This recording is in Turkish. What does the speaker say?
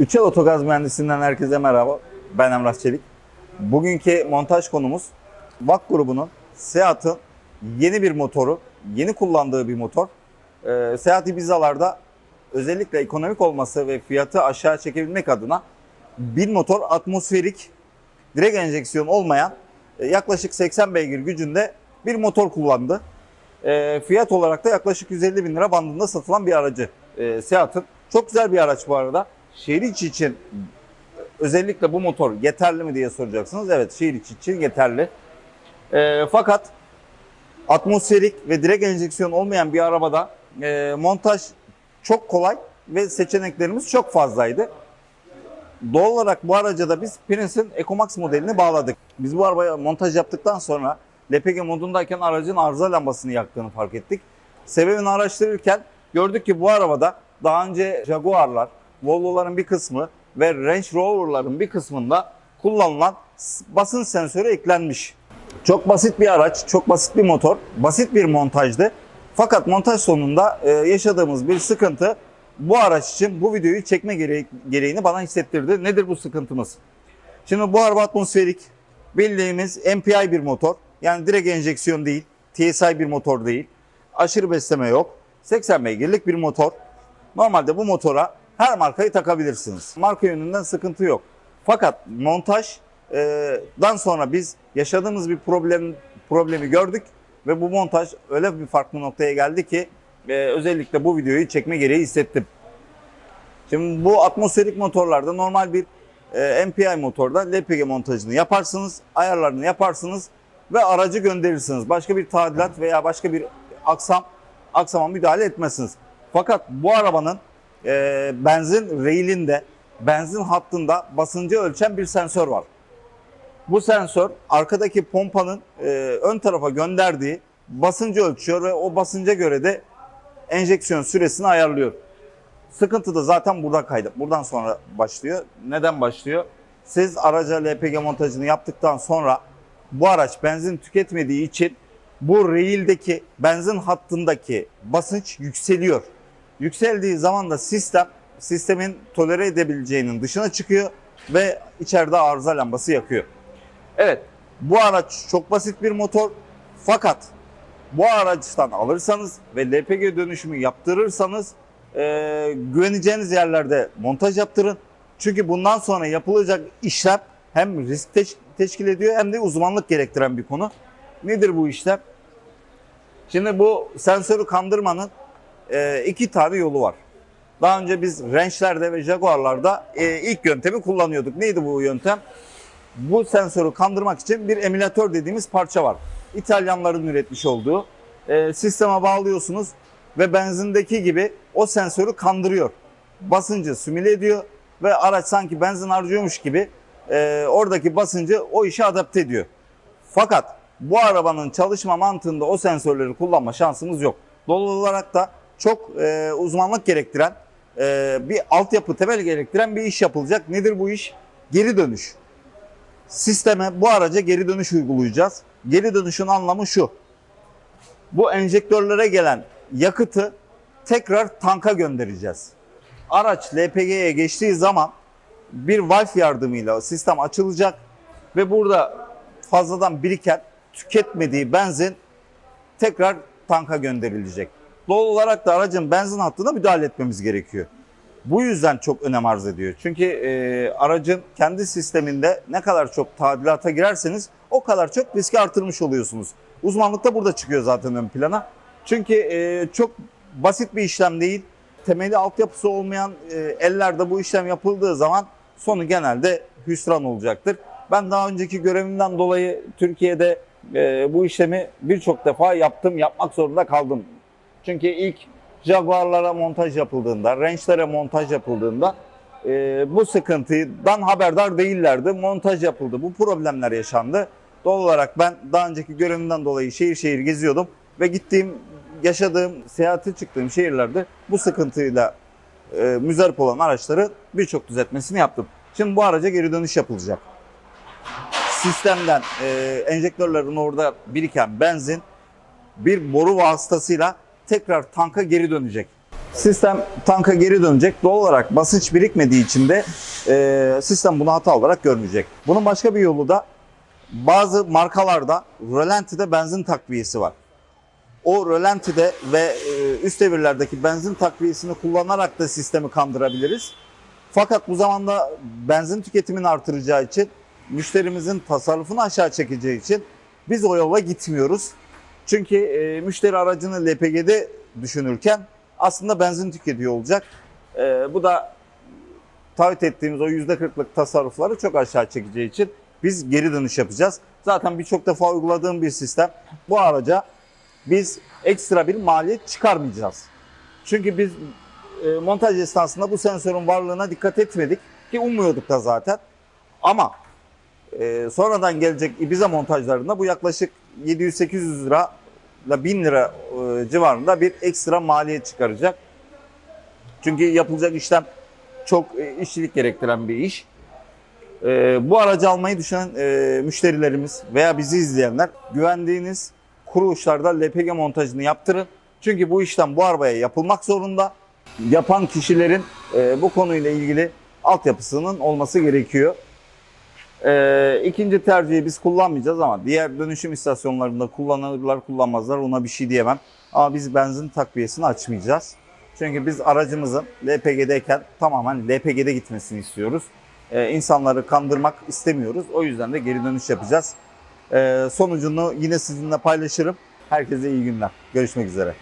Üçel Otogaz Mühendisinden herkese merhaba. Ben Emrah Çelik. Bugünkü montaj konumuz VAK grubunun Seat'ın yeni bir motoru, yeni kullandığı bir motor. Ee, Seat Ibiza'larda özellikle ekonomik olması ve fiyatı aşağı çekebilmek adına bir motor atmosferik direkt enjeksiyon olmayan e, yaklaşık 80 beygir gücünde bir motor kullandı. E, fiyat olarak da yaklaşık 150 bin lira bandında satılan bir aracı e, Seat'ın. Çok güzel bir araç bu arada. Şehir içi için özellikle bu motor yeterli mi diye soracaksınız. Evet şehir içi için yeterli. E, fakat atmosferik ve direkt enjeksiyon olmayan bir arabada e, montaj çok kolay ve seçeneklerimiz çok fazlaydı. Doğal olarak bu araca da biz Prince'in EcoMax modelini bağladık. Biz bu arabaya montaj yaptıktan sonra LPG modundayken aracın arıza lambasını yaktığını fark ettik. Sebebini araştırırken gördük ki bu arabada daha önce Jaguar'lar, Volvo'ların bir kısmı ve Range Rover'ların bir kısmında kullanılan basınç sensörü eklenmiş. Çok basit bir araç, çok basit bir motor, basit bir montajdı. Fakat montaj sonunda e, yaşadığımız bir sıkıntı bu araç için bu videoyu çekme gere- gereğini bana hissettirdi. Nedir bu sıkıntımız? Şimdi bu araba atmosferik, bildiğimiz MPI bir motor. Yani direkt enjeksiyon değil, TSI bir motor değil. Aşırı besleme yok. 80 beygirlik bir motor. Normalde bu motora her markayı takabilirsiniz. Marka yönünden sıkıntı yok. Fakat montajdan sonra biz yaşadığımız bir problem problemi gördük ve bu montaj öyle bir farklı noktaya geldi ki e, özellikle bu videoyu çekme gereği hissettim. Şimdi bu atmosferik motorlarda normal bir e, MPI motorda LPG montajını yaparsınız, ayarlarını yaparsınız ve aracı gönderirsiniz. Başka bir tadilat veya başka bir aksam aksama müdahale etmezsiniz. Fakat bu arabanın e, benzin reilinde, benzin hattında basıncı ölçen bir sensör var. Bu sensör arkadaki pompanın e, ön tarafa gönderdiği basıncı ölçüyor ve o basınca göre de enjeksiyon süresini ayarlıyor. Sıkıntı da zaten burada kaydı. Buradan sonra başlıyor. Neden başlıyor? Siz araca LPG montajını yaptıktan sonra bu araç benzin tüketmediği için bu reildeki benzin hattındaki basınç yükseliyor. Yükseldiği zaman da sistem sistemin tolere edebileceğinin dışına çıkıyor ve içeride arıza lambası yakıyor. Evet bu araç çok basit bir motor fakat bu araçtan alırsanız ve LPG dönüşümü yaptırırsanız e, güveneceğiniz yerlerde montaj yaptırın. Çünkü bundan sonra yapılacak işlem hem risk teş- teşkil ediyor hem de uzmanlık gerektiren bir konu. Nedir bu işlem? Şimdi bu sensörü kandırmanın e, iki tane yolu var. Daha önce biz Range'lerde ve Jaguar'larda e, ilk yöntemi kullanıyorduk. Neydi bu yöntem? Bu sensörü kandırmak için bir emülatör dediğimiz parça var. İtalyanların üretmiş olduğu. E, sisteme bağlıyorsunuz ve benzindeki gibi o sensörü kandırıyor. Basıncı simüle ediyor ve araç sanki benzin harcıyormuş gibi e, oradaki basıncı o işe adapte ediyor. Fakat bu arabanın çalışma mantığında o sensörleri kullanma şansımız yok. Doğal olarak da çok e, uzmanlık gerektiren e, bir altyapı temel gerektiren bir iş yapılacak. Nedir bu iş? Geri dönüş. Sisteme bu araca geri dönüş uygulayacağız. Geri dönüşün anlamı şu. Bu enjektörlere gelen yakıtı tekrar tanka göndereceğiz. Araç LPG'ye geçtiği zaman bir valve yardımıyla sistem açılacak ve burada fazladan biriken tüketmediği benzin tekrar tanka gönderilecek. Doğal olarak da aracın benzin hattına müdahale etmemiz gerekiyor. Bu yüzden çok önem arz ediyor. Çünkü e, aracın kendi sisteminde ne kadar çok tadilata girerseniz o kadar çok riski artırmış oluyorsunuz. Uzmanlık da burada çıkıyor zaten ön plana. Çünkü e, çok basit bir işlem değil. Temeli altyapısı olmayan e, ellerde bu işlem yapıldığı zaman sonu genelde hüsran olacaktır. Ben daha önceki görevimden dolayı Türkiye'de e, bu işlemi birçok defa yaptım, yapmak zorunda kaldım. Çünkü ilk Jaguar'lara montaj yapıldığında, Range'lere montaj yapıldığında e, bu sıkıntıdan haberdar değillerdi. Montaj yapıldı, bu problemler yaşandı. Doğal olarak ben daha önceki görevimden dolayı şehir şehir geziyordum ve gittiğim, yaşadığım, seyahate çıktığım şehirlerde bu sıkıntıyla e, müzdarip olan araçları birçok düzeltmesini yaptım. Şimdi bu araca geri dönüş yapılacak. Sistemden e, enjektörlerin orada biriken benzin bir boru vasıtasıyla tekrar tanka geri dönecek. Sistem tanka geri dönecek. Doğal olarak basınç birikmediği için de e, sistem bunu hata olarak görmeyecek. Bunun başka bir yolu da bazı markalarda rölantide benzin takviyesi var. O rölantide ve e, üst devirlerdeki benzin takviyesini kullanarak da sistemi kandırabiliriz. Fakat bu zamanda benzin tüketimini artıracağı için, müşterimizin tasarrufunu aşağı çekeceği için biz o yola gitmiyoruz. Çünkü e, müşteri aracını LPG'de düşünürken aslında benzin tüketiyor olacak. E, bu da taahhüt ettiğimiz o %40'lık tasarrufları çok aşağı çekeceği için biz geri dönüş yapacağız. Zaten birçok defa uyguladığım bir sistem. Bu araca biz ekstra bir maliyet çıkarmayacağız. Çünkü biz e, montaj esnasında bu sensörün varlığına dikkat etmedik ki ummuyorduk da zaten. Ama e, sonradan gelecek Ibiza montajlarında bu yaklaşık 700-800 lira ile 1000 lira e, civarında bir ekstra maliyet çıkaracak. Çünkü yapılacak işlem çok e, işçilik gerektiren bir iş. E, bu aracı almayı düşünen müşterilerimiz veya bizi izleyenler güvendiğiniz kuruluşlarda LPG montajını yaptırın. Çünkü bu işlem bu arabaya yapılmak zorunda. Yapan kişilerin bu konuyla ilgili altyapısının olması gerekiyor. E, ikinci tercihi biz kullanmayacağız ama diğer dönüşüm istasyonlarında kullanırlar kullanmazlar ona bir şey diyemem. Ama biz benzin takviyesini açmayacağız. Çünkü biz aracımızın LPG'deyken tamamen LPG'de gitmesini istiyoruz. E, insanları kandırmak istemiyoruz. O yüzden de geri dönüş yapacağız. E, sonucunu yine sizinle paylaşırım. Herkese iyi günler. Görüşmek üzere.